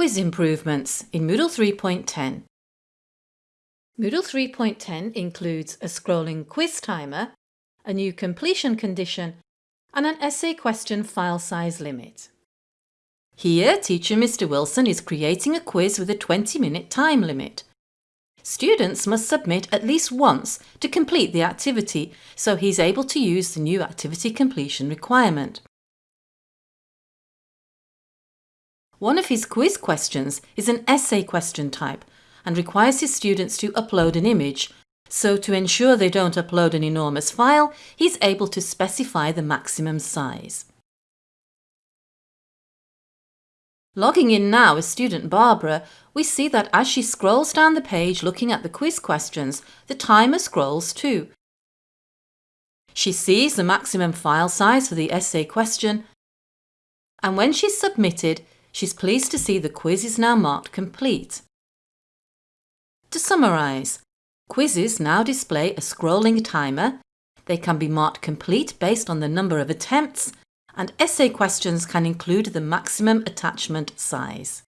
quiz improvements in Moodle 3.10. Moodle 3.10 includes a scrolling quiz timer, a new completion condition and an essay question file size limit. Here, teacher Mr Wilson is creating a quiz with a 20-minute time limit. Students must submit at least once to complete the activity, so he's able to use the new activity completion requirement. One of his quiz questions is an essay question type and requires his students to upload an image, so to ensure they don't upload an enormous file, he's able to specify the maximum size. Logging in now as student Barbara, we see that as she scrolls down the page looking at the quiz questions, the timer scrolls too. She sees the maximum file size for the essay question, and when she's submitted, She's pleased to see the quiz is now marked complete. To summarise, quizzes now display a scrolling timer, they can be marked complete based on the number of attempts, and essay questions can include the maximum attachment size.